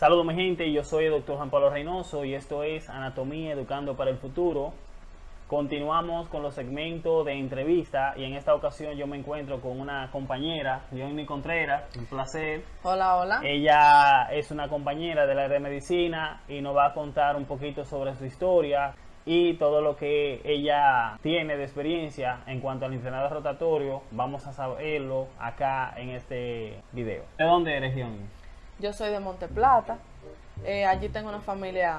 Saludos mi gente, yo soy el doctor Juan Pablo Reynoso y esto es Anatomía Educando para el Futuro. Continuamos con los segmentos de entrevista y en esta ocasión yo me encuentro con una compañera, Johnny Contreras, un placer. Hola, hola. Ella es una compañera de la área de medicina y nos va a contar un poquito sobre su historia y todo lo que ella tiene de experiencia en cuanto al inflamado rotatorio. Vamos a saberlo acá en este video. ¿De dónde eres, Johnny? Yo soy de Monte Plata. Eh, allí tengo una familia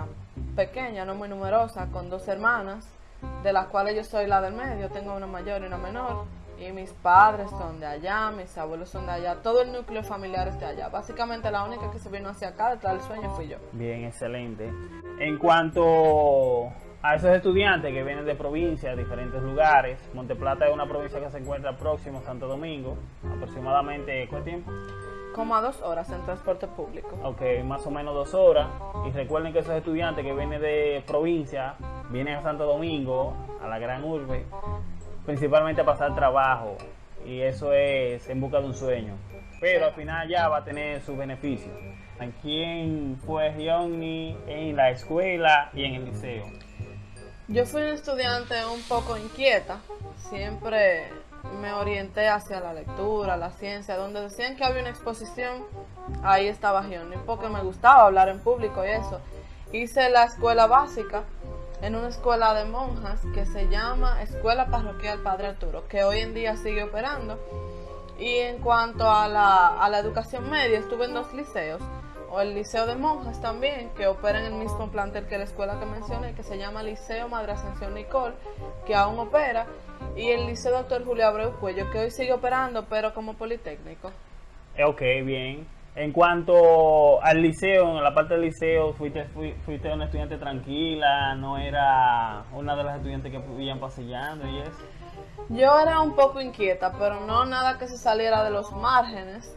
pequeña, no muy numerosa, con dos hermanas, de las cuales yo soy la del medio. Tengo una mayor y una menor. Y mis padres son de allá, mis abuelos son de allá, todo el núcleo familiar es de allá. Básicamente la única que se vino hacia acá detrás del sueño fui yo. Bien, excelente. En cuanto a esos estudiantes que vienen de provincias, diferentes lugares, Monteplata es una provincia que se encuentra próximo a Santo Domingo, aproximadamente ¿cuánto tiempo? Como a dos horas en transporte público. Ok, más o menos dos horas. Y recuerden que esos estudiantes que vienen de provincia, vienen a Santo Domingo, a la gran urbe, principalmente a pasar trabajo. Y eso es en busca de un sueño. Pero al final ya va a tener sus beneficios. ¿Quién fue Johnny en la escuela y en el liceo? Yo fui una estudiante un poco inquieta. Siempre me orienté hacia la lectura, la ciencia, donde decían que había una exposición, ahí estaba Gioni, porque me gustaba hablar en público y eso. Hice la escuela básica en una escuela de monjas que se llama Escuela Parroquial Padre Arturo, que hoy en día sigue operando. Y en cuanto a la, a la educación media, estuve en dos liceos, o el Liceo de Monjas también, que opera en el mismo plantel que la escuela que mencioné, que se llama Liceo Madre Ascensión Nicole, que aún opera, y el Liceo Doctor Julio Abreu Cuello, que hoy sigue operando, pero como politécnico. Eh, ok, bien. En cuanto al liceo, en la parte del liceo, fuiste, fuiste una estudiante tranquila, no era una de las estudiantes que vivían paseando y eso. Yo era un poco inquieta, pero no nada que se saliera de los márgenes.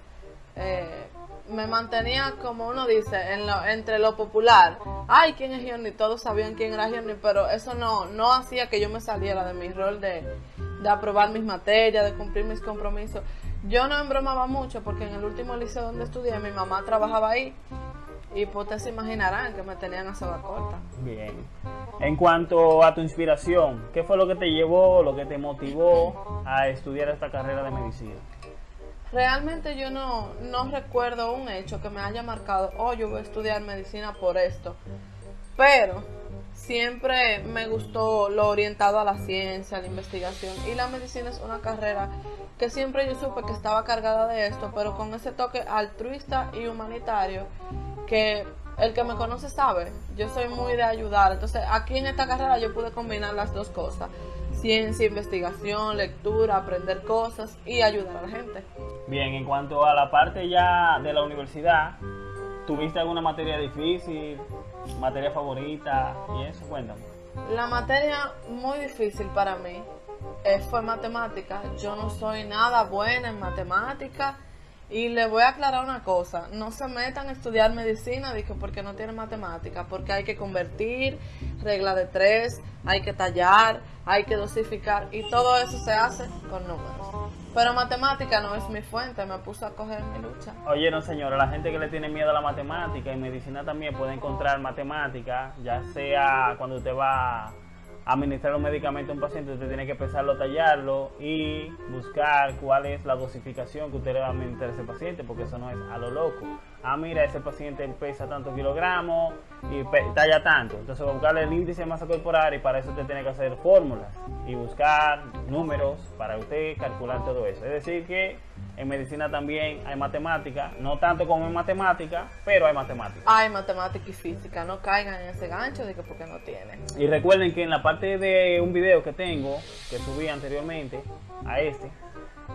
Eh, me mantenía, como uno dice, en lo, entre lo popular. Ay, ¿quién es Gianni? Todos sabían quién era Gianni, pero eso no, no hacía que yo me saliera de mi rol de, de aprobar mis materias, de cumplir mis compromisos. Yo no embromaba mucho porque en el último liceo donde estudié, mi mamá trabajaba ahí. Y pues ustedes se imaginarán que me tenían a soga corta. Bien. En cuanto a tu inspiración, ¿qué fue lo que te llevó, lo que te motivó a estudiar esta carrera de medicina? Realmente yo no, no recuerdo un hecho que me haya marcado, oh, yo voy a estudiar medicina por esto. Pero siempre me gustó lo orientado a la ciencia, a la investigación. Y la medicina es una carrera que siempre yo supe que estaba cargada de esto, pero con ese toque altruista y humanitario que el que me conoce sabe. Yo soy muy de ayudar. Entonces aquí en esta carrera yo pude combinar las dos cosas ciencia, investigación, lectura, aprender cosas y ayudar a la gente. Bien, en cuanto a la parte ya de la universidad, ¿tuviste alguna materia difícil, materia favorita y eso? Cuéntame. La materia muy difícil para mí eh, fue matemática. Yo no soy nada buena en matemática y le voy a aclarar una cosa, no se metan a estudiar medicina dijo, porque no tienen matemática, porque hay que convertir, regla de tres, hay que tallar, hay que dosificar y todo eso se hace con números. Pero matemática no es mi fuente, me puse a coger mi lucha. Oye, no señora, la gente que le tiene miedo a la matemática y medicina también puede encontrar matemática, ya sea cuando usted va administrar un medicamento a un paciente, usted tiene que pesarlo, tallarlo y buscar cuál es la dosificación que usted le va a administrar a ese paciente, porque eso no es a lo loco. Ah, mira, ese paciente pesa tantos kilogramos y talla tanto. Entonces, buscarle el índice de masa corporal y para eso usted tiene que hacer fórmulas y buscar números para usted calcular todo eso. Es decir, que en medicina también hay matemática, no tanto como en matemática, pero hay matemática. Hay matemática y física, no caigan en ese gancho de que porque no tienen. Y recuerden que en la parte de un video que tengo, que subí anteriormente a este,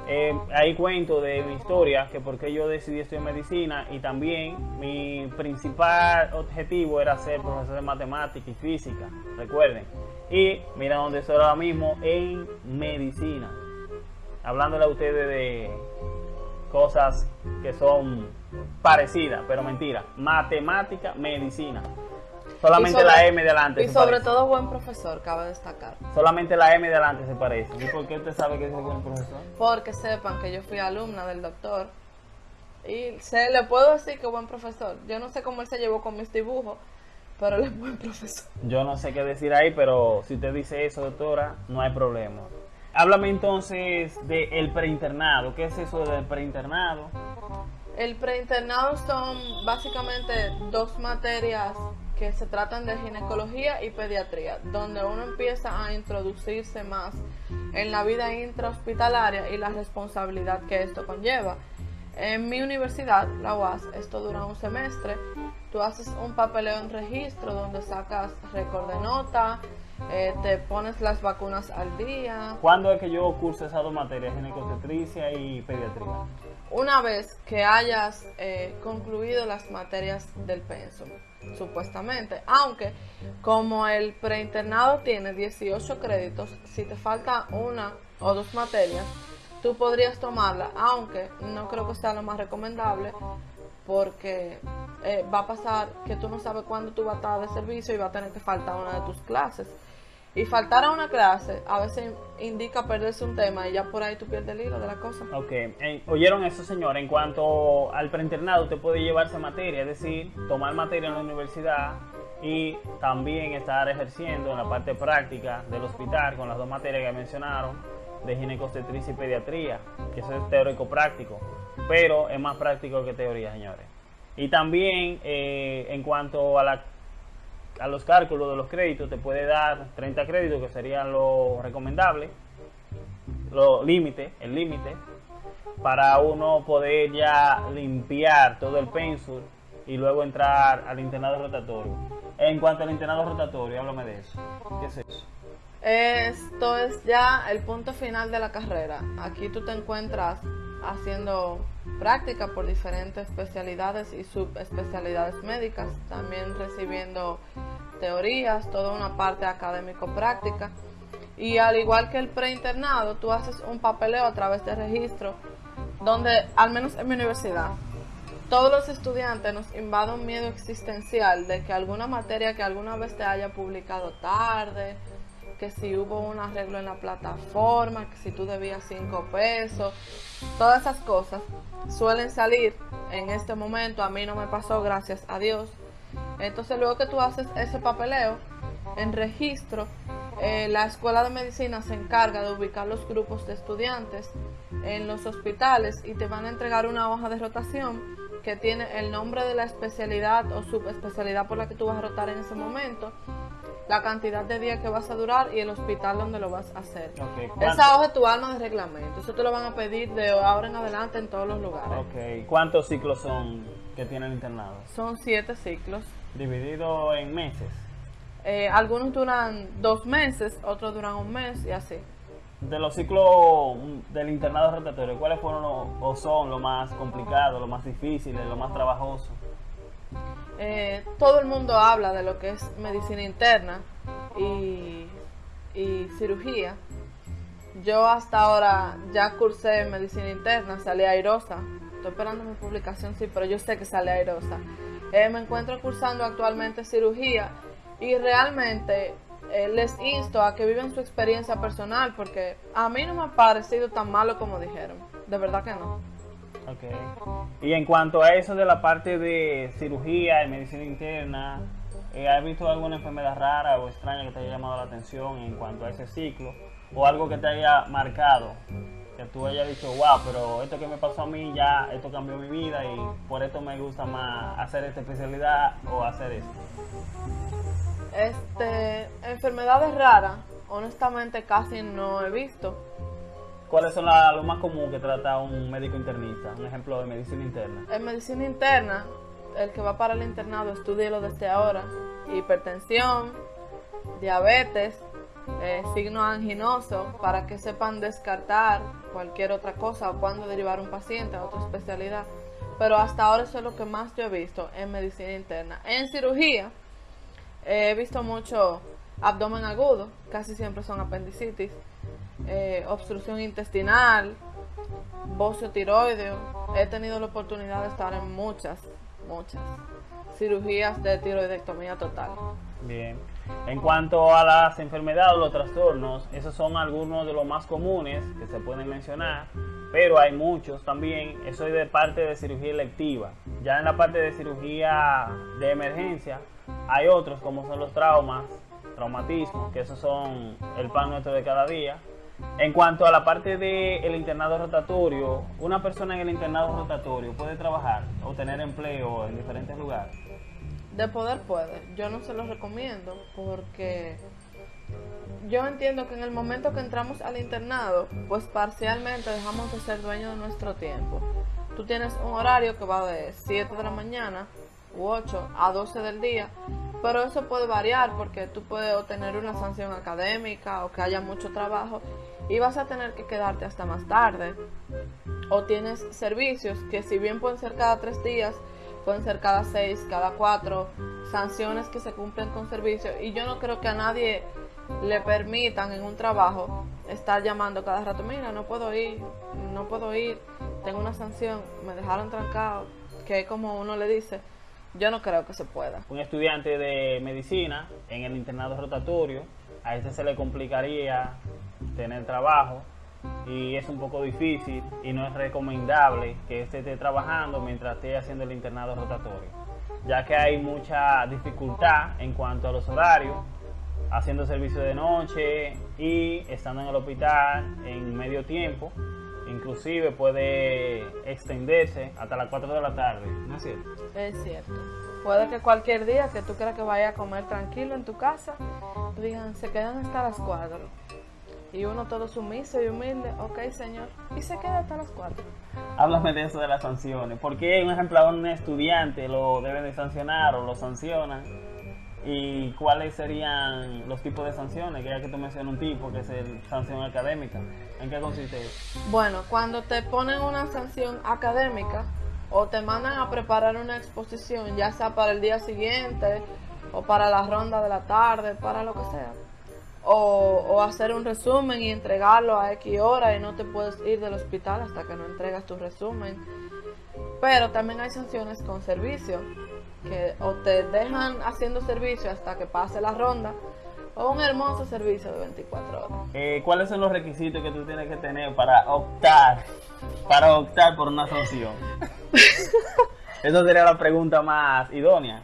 eh, ahí cuento de mi historia, que por qué yo decidí estudiar medicina y también mi principal objetivo era ser profesor de matemática y física, recuerden. Y mira dónde estoy ahora mismo en medicina hablándole a ustedes de cosas que son parecidas, pero mentira. Matemática, medicina. Solamente la M de adelante. Y sobre todo buen profesor, cabe destacar. Solamente la M de adelante se parece. ¿Y por qué usted sabe que es buen profesor? Porque sepan que yo fui alumna del doctor Y se le puedo decir que buen profesor. Yo no sé cómo él se llevó con mis dibujos, pero él es buen profesor. Yo no sé qué decir ahí, pero si usted dice eso, doctora, no hay problema. Háblame entonces del preinternado. ¿Qué es eso del preinternado? El preinternado son básicamente dos materias que se tratan de ginecología y pediatría, donde uno empieza a introducirse más en la vida intrahospitalaria y la responsabilidad que esto conlleva. En mi universidad, la UAS, esto dura un semestre. Tú haces un papeleo en registro donde sacas récord de nota, eh, te pones las vacunas al día. ¿Cuándo es que yo curso esas dos materias, ginecotetricia y pediatría? Una vez que hayas eh, concluido las materias del pensum, supuestamente. Aunque como el preinternado tiene 18 créditos, si te falta una o dos materias, tú podrías tomarla, aunque no creo que sea lo más recomendable, porque eh, va a pasar que tú no sabes cuándo tú vas a estar de servicio y va a tener que faltar una de tus clases. Y faltar a una clase a veces indica perderse un tema y ya por ahí tú pierdes el hilo de la cosa. Ok, oyeron eso señor, en cuanto al preinternado usted puede llevarse materia, es decir, tomar materia en la universidad y también estar ejerciendo en la parte práctica del hospital con las dos materias que mencionaron de ginecostetricia y pediatría, que eso es teórico práctico, pero es más práctico que teoría, señores. Y también eh, en cuanto a, la, a los cálculos de los créditos, te puede dar 30 créditos, que serían lo recomendable, lo límite, el límite, para uno poder ya limpiar todo el pensum y luego entrar al internado rotatorio. En cuanto al internado rotatorio, háblame de eso. ¿Qué es eso? Esto es ya el punto final de la carrera. Aquí tú te encuentras haciendo práctica por diferentes especialidades y subespecialidades médicas, también recibiendo teorías, toda una parte académico-práctica. Y al igual que el preinternado, tú haces un papeleo a través de registro, donde, al menos en mi universidad, todos los estudiantes nos invade un miedo existencial de que alguna materia que alguna vez te haya publicado tarde, que si hubo un arreglo en la plataforma, que si tú debías 5 pesos, todas esas cosas suelen salir en este momento. A mí no me pasó, gracias a Dios. Entonces luego que tú haces ese papeleo en registro, eh, la escuela de medicina se encarga de ubicar los grupos de estudiantes en los hospitales y te van a entregar una hoja de rotación que tiene el nombre de la especialidad o subespecialidad por la que tú vas a rotar en ese momento la cantidad de días que vas a durar y el hospital donde lo vas a hacer. Esa hoja es tu alma de reglamento. Eso te lo van a pedir de ahora en adelante en todos los lugares. Ok. ¿Cuántos ciclos son que tiene el internado? Son siete ciclos. ¿Dividido en meses? Eh, algunos duran dos meses, otros duran un mes y así. De los ciclos del internado rotatorio, ¿cuáles fueron o son lo más complicado, lo más difícil, lo más trabajoso? Eh, todo el mundo habla de lo que es medicina interna y, cirugía. Yo hasta ahora ya cursé medicina interna, salí airosa. Estoy esperando mi publicación, sí, pero yo sé que sale airosa. Eh, me encuentro cursando actualmente cirugía y realmente les insto a que vivan su experiencia personal porque a mí no me ha parecido tan malo como dijeron. De verdad que no. Okay. Y en cuanto a eso de la parte de cirugía y medicina interna, eh, ¿has visto alguna enfermedad rara o extraña que te haya llamado la atención en cuanto a ese ciclo? ¿O algo que te haya marcado? Que tú hayas dicho, wow, pero esto que me pasó a mí ya, esto cambió mi vida y por esto me gusta más hacer esta especialidad o hacer esto. Este, enfermedades raras, honestamente casi no he visto ¿Cuáles son las lo más común que trata un médico internista? Un ejemplo de medicina interna. En medicina interna, el que va para el internado, estudielo desde ahora. Hipertensión, diabetes, eh, signo anginoso, para que sepan descartar cualquier otra cosa o cuándo derivar un paciente a otra especialidad. Pero hasta ahora eso es lo que más yo he visto en medicina interna. En cirugía, he visto mucho abdomen agudo, casi siempre son apendicitis eh, obstrucción intestinal, bocio tiroideo. He tenido la oportunidad de estar en muchas, muchas cirugías de tiroidectomía total. Bien. En cuanto a las enfermedades o los trastornos, esos son algunos de los más comunes que se pueden mencionar. pero hay muchos también, eso es de parte de cirugía electiva. Ya en la parte de cirugía de emergencia, hay otros como son los traumas, traumatismos, que esos son el pan nuestro de cada día. En cuanto a la parte del internado rotatorio, una persona en el internado rotatorio puede trabajar o tener empleo en diferentes lugares. De poder puede. Yo no se lo recomiendo porque yo entiendo que en el momento que entramos al internado, pues parcialmente dejamos de ser dueños de nuestro tiempo. Tú tienes un horario que va de 7 de la mañana u 8 a 12 del día, pero eso puede variar porque tú puedes obtener una sanción académica o que haya mucho trabajo y vas a tener que quedarte hasta más tarde. O tienes servicios que si bien pueden ser cada tres días, pueden ser cada seis, cada cuatro, sanciones que se cumplen con servicio. Y yo no creo que a nadie le permitan en un trabajo estar llamando cada rato, mira, no puedo ir, no puedo ir, tengo una sanción, me dejaron trancado, que es como uno le dice, yo no creo que se pueda. Un estudiante de medicina en el internado rotatorio, a este se le complicaría tener trabajo y es un poco difícil y no es recomendable que este esté trabajando mientras esté haciendo el internado rotatorio, ya que hay mucha dificultad en cuanto a los horarios haciendo servicio de noche y estando en el hospital en medio tiempo. Inclusive puede extenderse hasta las 4 de la tarde, ¿no es cierto? Es cierto. Puede que cualquier día que tú creas que vaya a comer tranquilo en tu casa, digan, se quedan hasta las 4. Y uno todo sumiso y humilde, ok señor, y se queda hasta las 4. Háblame de eso de las sanciones. ¿Por qué un ejemplo a un estudiante lo deben de sancionar o lo sancionan? ¿Y cuáles serían los tipos de sanciones? Que ya que tú mencionas un tipo, que es el sanción académica. ¿En qué consiste eso? Bueno, cuando te ponen una sanción académica o te mandan a preparar una exposición, ya sea para el día siguiente o para la ronda de la tarde, para lo que sea. O, o hacer un resumen y entregarlo a X hora y no te puedes ir del hospital hasta que no entregas tu resumen. Pero también hay sanciones con servicio que o te dejan haciendo servicio hasta que pase la ronda o un hermoso servicio de 24 horas. Eh, ¿Cuáles son los requisitos que tú tienes que tener para optar para optar por una sanción? Esa sería la pregunta más idónea.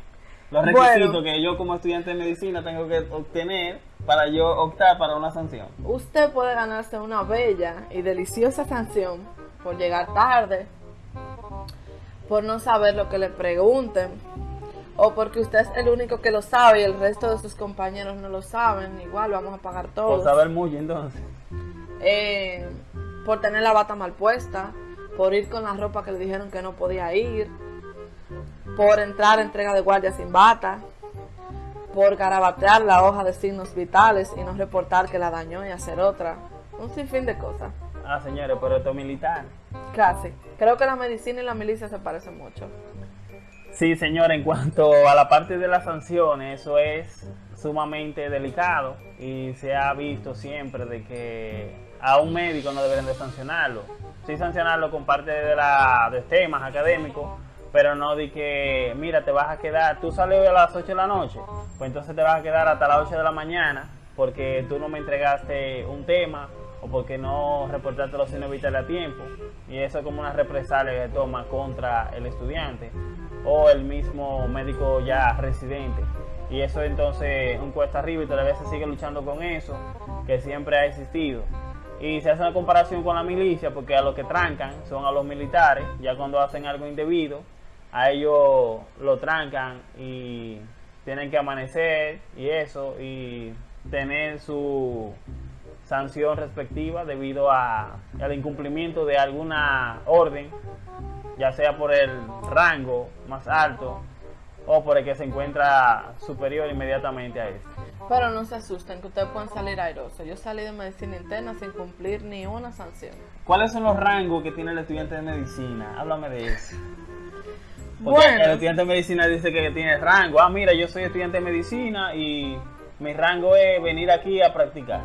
Los requisitos que yo como estudiante de medicina tengo que obtener para yo optar para una sanción. Usted puede ganarse una bella y deliciosa sanción por llegar tarde, por no saber lo que le pregunten, o porque usted es el único que lo sabe y el resto de sus compañeros no lo saben, igual vamos a pagar todos. Por saber mucho entonces. Eh, por tener la bata mal puesta, por ir con la ropa que le dijeron que no podía ir, por entrar a entrega de guardia sin bata, por garabatear la hoja de signos vitales y no reportar que la dañó y hacer otra. Un sinfín de cosas. Ah, señores, pero esto es militar. Casi. Creo que la medicina y la milicia se parecen mucho. Sí, señor, en cuanto a la parte de las sanciones, eso es sumamente delicado y se ha visto siempre de que a un médico no deberían de sancionarlo. Sí sancionarlo con parte de, la, de temas académicos, pero no de que, mira, te vas a quedar, tú sales hoy a las 8 de la noche, pues entonces te vas a quedar hasta las 8 de la mañana porque tú no me entregaste un tema o porque no reportaste los signos vitales a tiempo. Y eso es como una represalia que toma contra el estudiante o el mismo médico ya residente. Y eso entonces un cuesta arriba y todavía se sigue luchando con eso, que siempre ha existido. Y se hace una comparación con la milicia, porque a los que trancan son a los militares, ya cuando hacen algo indebido, a ellos lo trancan y tienen que amanecer y eso, y tener su sanción respectiva debido a, al incumplimiento de alguna orden ya sea por el rango más alto o por el que se encuentra superior inmediatamente a este. Pero no se asusten, que ustedes pueden salir airosos. Yo salí de medicina interna sin cumplir ni una sanción. ¿Cuáles son los rangos que tiene el estudiante de medicina? Háblame de eso. Porque el estudiante de medicina dice que tiene rango. Ah, mira, yo soy estudiante de medicina y mi rango es venir aquí a practicar.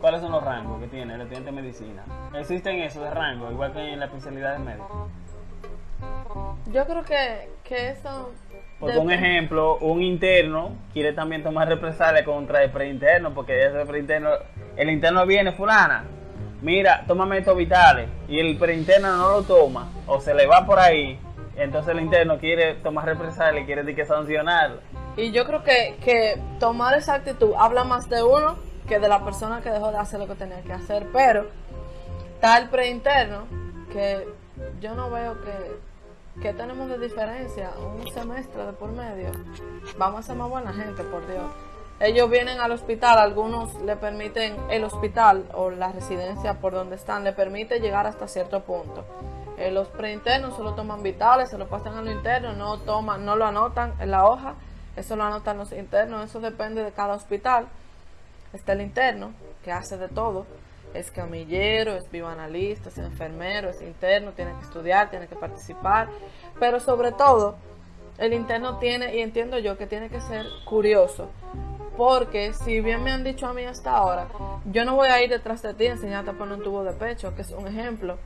¿Cuáles son los rangos que tiene el estudiante de medicina? ¿Existen esos de rango, igual que en la especialidad de médico? Yo creo que, que eso... Por un ejemplo, un interno quiere también tomar represalias contra el preinterno, porque ese preinterno, el interno viene fulana, mira, tómame estos vitales y el preinterno no lo toma o se le va por ahí, entonces el interno quiere tomar represalia y quiere que sancionarlo. Y yo creo que, que tomar esa actitud habla más de uno que de la persona que dejó de hacer lo que tenía que hacer, pero está el preinterno que yo no veo que, que tenemos de diferencia un semestre de por medio. Vamos a ser más buena gente, por Dios. Ellos vienen al hospital, algunos le permiten, el hospital o la residencia por donde están, le permite llegar hasta cierto punto. Eh, los preinternos solo toman vitales, se lo pasan a lo interno, no toman, no lo anotan en la hoja, eso lo anotan los internos, eso depende de cada hospital. Está el interno, que hace de todo, es camillero, es bioanalista, es enfermero, es interno, tiene que estudiar, tiene que participar, pero sobre todo, el interno tiene, y entiendo yo que tiene que ser curioso, porque si bien me han dicho a mí hasta ahora, yo no voy a ir detrás de ti a enseñarte a poner un tubo de pecho, que es un ejemplo.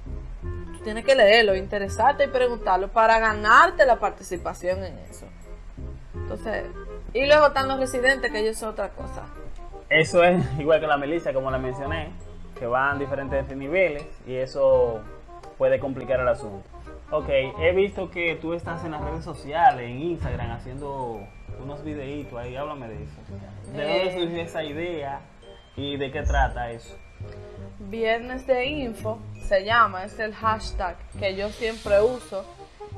Tú tienes que leerlo, interesarte y preguntarlo para ganarte la participación en eso. Entonces, y luego están los residentes, que ellos son otra cosa. Eso es igual que la milicia, como la mencioné, que van diferentes niveles y eso puede complicar el asunto. Ok, he visto que tú estás en las redes sociales, en Instagram, haciendo unos videitos ahí, háblame de eso. ¿De dónde Eh. surgió esa idea y de qué trata eso? Viernes de Info se llama, es el hashtag que yo siempre uso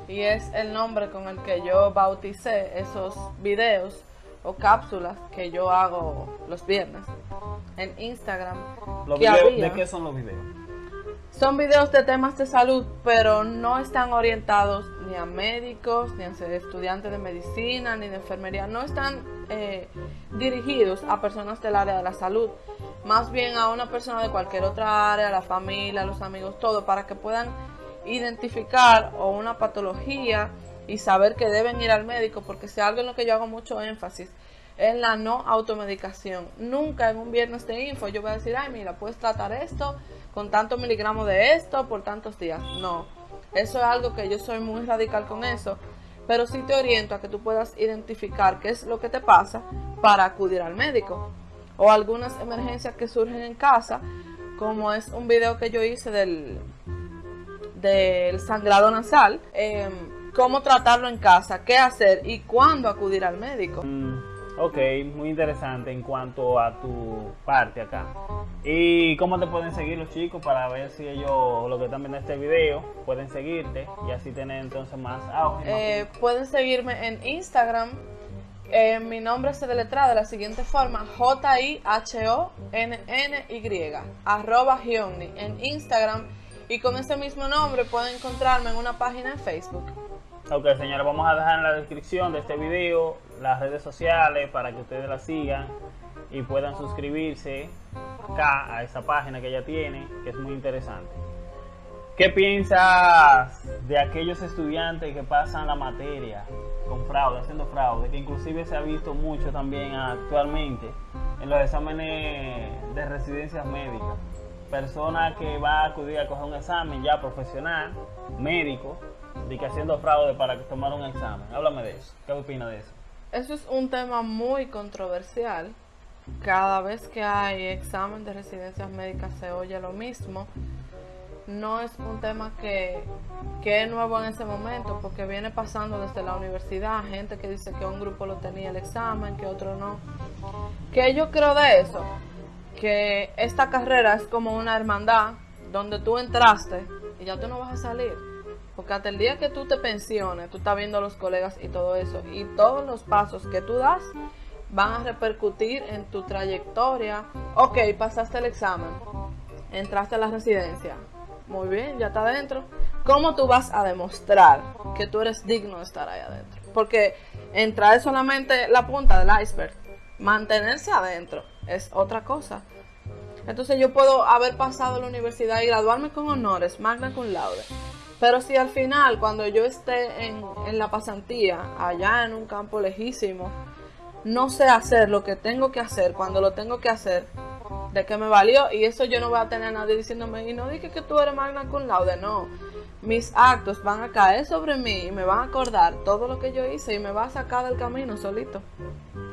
y es el nombre con el que yo bauticé esos videos o cápsulas que yo hago los viernes en Instagram. Los que videos- había. ¿De qué son los videos? Son videos de temas de salud, pero no están orientados ni a médicos, ni a estudiantes de medicina, ni de enfermería. No están eh, dirigidos a personas del área de la salud, más bien a una persona de cualquier otra área, la familia, los amigos, todo, para que puedan identificar o una patología y saber que deben ir al médico, porque si algo en lo que yo hago mucho énfasis es la no automedicación. Nunca en un viernes de info yo voy a decir, ay, mira, puedes tratar esto con tantos miligramos de esto por tantos días. No, eso es algo que yo soy muy radical con eso, pero sí te oriento a que tú puedas identificar qué es lo que te pasa para acudir al médico. O algunas emergencias que surgen en casa, como es un video que yo hice del, del sangrado nasal, em, cómo tratarlo en casa, qué hacer y cuándo acudir al médico. Mm, ok, muy interesante en cuanto a tu parte acá. ¿Y cómo te pueden seguir los chicos para ver si ellos, los que están viendo este video, pueden seguirte y así tener entonces más auge? Eh, pueden seguirme en Instagram. Eh, mi nombre se deletra de la siguiente forma: J-I-H-O-N-N-Y, arroba Hyunni en Instagram. Y con ese mismo nombre pueden encontrarme en una página en Facebook. Ok, señores, vamos a dejar en la descripción de este video las redes sociales para que ustedes la sigan y puedan suscribirse acá a esa página que ella tiene, que es muy interesante. ¿Qué piensas de aquellos estudiantes que pasan la materia con fraude, haciendo fraude, que inclusive se ha visto mucho también actualmente en los exámenes de residencias médicas? Persona que va a acudir a coger un examen ya profesional, médico, de que haciendo fraude para tomar un examen. Háblame de eso. ¿Qué opinas de eso? Eso es un tema muy controversial. Cada vez que hay examen de residencias médicas se oye lo mismo. No es un tema que, que es nuevo en ese momento, porque viene pasando desde la universidad. Gente que dice que un grupo lo tenía el examen, que otro no. ¿Qué yo creo de eso? Que esta carrera es como una hermandad donde tú entraste y ya tú no vas a salir. Porque hasta el día que tú te pensiones, tú estás viendo a los colegas y todo eso. Y todos los pasos que tú das van a repercutir en tu trayectoria. Ok, pasaste el examen. Entraste a la residencia. Muy bien, ya está adentro. ¿Cómo tú vas a demostrar que tú eres digno de estar ahí adentro? Porque entrar es solamente la punta del iceberg. Mantenerse adentro es otra cosa. Entonces yo puedo haber pasado la universidad y graduarme con honores, magna cum laude. Pero si al final, cuando yo esté en, en la pasantía, allá en un campo lejísimo, no sé hacer lo que tengo que hacer cuando lo tengo que hacer, de qué me valió. Y eso yo no voy a tener a nadie diciéndome, y no dije que tú eres magna cum laude, no. Mis actos van a caer sobre mí y me van a acordar todo lo que yo hice y me va a sacar del camino solito.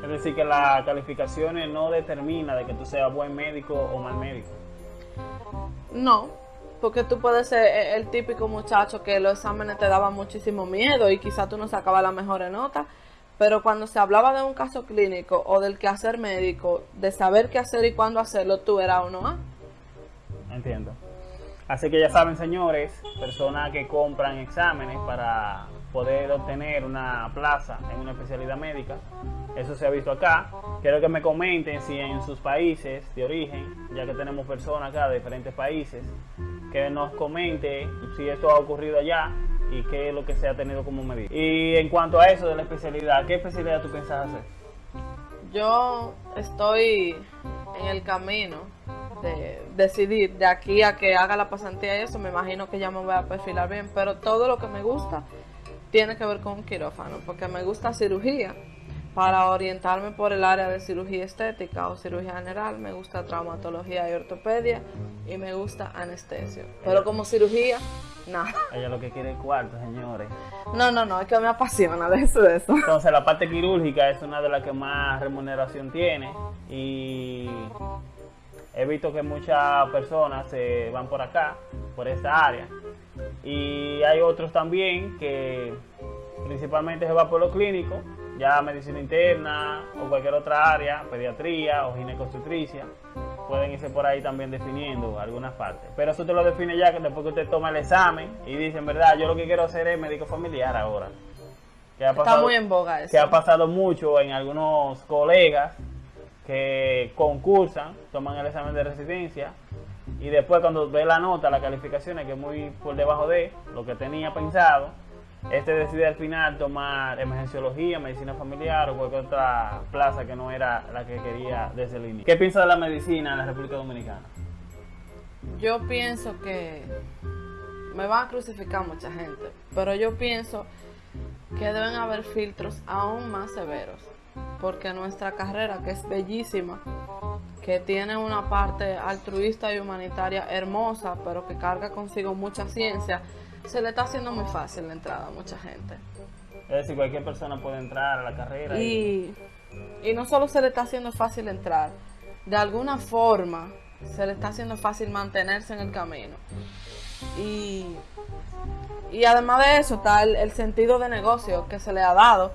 Es decir, que las calificaciones no determina de que tú seas buen médico o mal médico. No, porque tú puedes ser e- el típico muchacho que los exámenes te daban muchísimo miedo y quizá tú no sacabas las mejores notas, pero cuando se hablaba de un caso clínico o del quehacer médico, de saber qué hacer y cuándo hacerlo, tú eras uno A. Entiendo. Así que ya saben, señores, personas que compran exámenes para poder obtener una plaza en una especialidad médica, eso se ha visto acá. Quiero que me comenten si en sus países de origen, ya que tenemos personas acá de diferentes países, que nos comente si esto ha ocurrido allá y qué es lo que se ha tenido como medida. Y en cuanto a eso de la especialidad, ¿qué especialidad tú piensas hacer? Yo estoy en el camino de decidir de aquí a que haga la pasantía y eso, me imagino que ya me voy a perfilar bien, pero todo lo que me gusta tiene que ver con quirófano, porque me gusta cirugía. Para orientarme por el área de cirugía estética o cirugía general, me gusta traumatología y ortopedia y me gusta anestesia. Pero como cirugía, nada. Ella lo que quiere es cuarto, señores. No, no, no, es que me apasiona de eso, de eso. Entonces la parte quirúrgica es una de las que más remuneración tiene y he visto que muchas personas se van por acá, por esta área. Y hay otros también que principalmente se va por lo clínico, ya medicina interna o cualquier otra área, pediatría o ginecobstetricia. Pueden irse por ahí también definiendo algunas partes. Pero eso te lo define ya que después que usted toma el examen y dice, en verdad, yo lo que quiero hacer es médico familiar ahora. Que ha Está muy en boga eso. que ha pasado mucho en algunos colegas que concursan, toman el examen de residencia y después cuando ve la nota, la calificación es que es muy por debajo de lo que tenía pensado, este decide al final tomar emergenciología, medicina familiar o cualquier otra plaza que no era la que quería desde el inicio. ¿Qué piensa de la medicina en la República Dominicana? Yo pienso que me van a crucificar mucha gente, pero yo pienso que deben haber filtros aún más severos, porque nuestra carrera, que es bellísima, que tiene una parte altruista y humanitaria hermosa, pero que carga consigo mucha ciencia, se le está haciendo muy fácil la entrada a mucha gente. Es decir, cualquier persona puede entrar a la carrera y, Y, y no solo se le está haciendo fácil entrar, de alguna forma se le está haciendo fácil mantenerse en el camino. Y, y además de eso está el, el sentido de negocio que se le ha dado,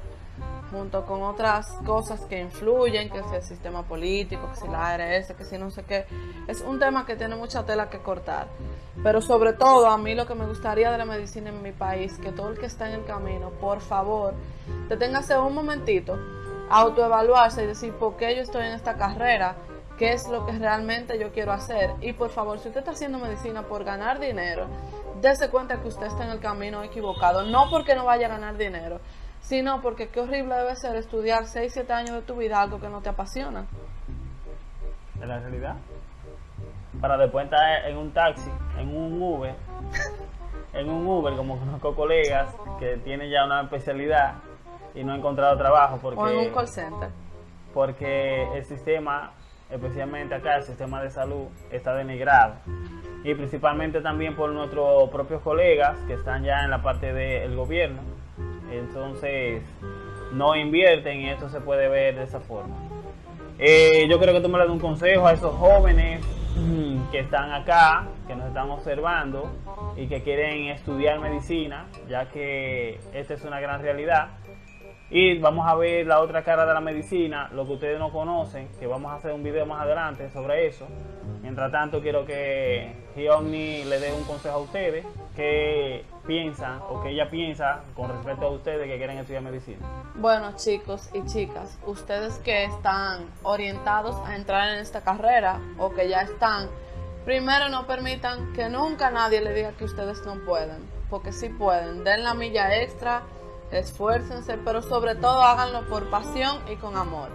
junto con otras cosas que influyen, que es el sistema político, que si la ARS, que si no sé qué. Es un tema que tiene mucha tela que cortar. Pero sobre todo, a mí lo que me gustaría de la medicina en mi país, que todo el que está en el camino, por favor, deténgase un momentito, autoevaluarse y decir por qué yo estoy en esta carrera, qué es lo que realmente yo quiero hacer. Y por favor, si usted está haciendo medicina por ganar dinero, dése cuenta que usted está en el camino equivocado. No porque no vaya a ganar dinero, sino porque qué horrible debe ser estudiar 6, 7 años de tu vida algo que no te apasiona. en la realidad. Para después estar en un taxi, en un Uber, en un Uber, como conozco colegas que tienen ya una especialidad y no han encontrado trabajo porque, O en un call center. porque el sistema, especialmente acá, el sistema de salud, está denigrado. Y principalmente también por nuestros propios colegas que están ya en la parte del gobierno. Entonces, no invierten y esto se puede ver de esa forma. Eh, yo creo que tú me das un consejo a esos jóvenes mm, que están acá, que nos están observando y que quieren estudiar medicina, ya que esta es una gran realidad. Y vamos a ver la otra cara de la medicina, lo que ustedes no conocen, que vamos a hacer un video más adelante sobre eso. Mientras tanto, quiero que Giovanni le dé un consejo a ustedes, que piensan o que ella piensa con respecto a ustedes que quieren estudiar medicina. Bueno, chicos y chicas, ustedes que están orientados a entrar en esta carrera o que ya están, primero no permitan que nunca nadie le diga que ustedes no pueden, porque sí pueden. Den la milla extra, esfuércense, pero sobre todo háganlo por pasión y con amor,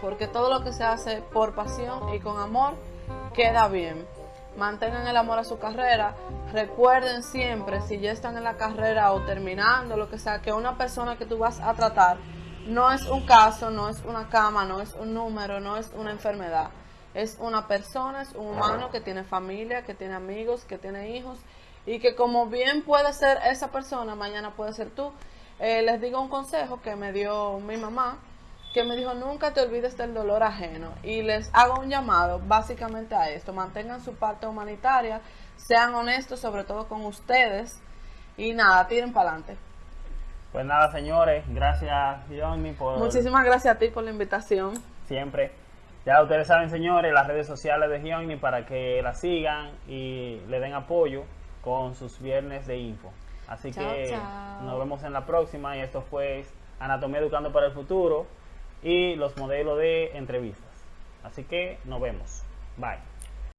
porque todo lo que se hace por pasión y con amor queda bien. Mantengan el amor a su carrera. Recuerden siempre, si ya están en la carrera o terminando, lo que sea, que una persona que tú vas a tratar no es un caso, no es una cama, no es un número, no es una enfermedad. Es una persona, es un humano que tiene familia, que tiene amigos, que tiene hijos y que como bien puede ser esa persona, mañana puede ser tú. Eh, les digo un consejo que me dio mi mamá que me dijo nunca te olvides del dolor ajeno y les hago un llamado básicamente a esto, mantengan su parte humanitaria, sean honestos sobre todo con ustedes y nada, tiren para adelante. Pues nada, señores, gracias Johnny por Muchísimas gracias a ti por la invitación. siempre. Ya ustedes saben, señores, las redes sociales de Gionni para que la sigan y le den apoyo con sus viernes de info. Así Chao, que chao. nos vemos en la próxima y esto fue Anatomía Educando para el Futuro y los modelos de entrevistas. Así que nos vemos. Bye.